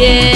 yeah.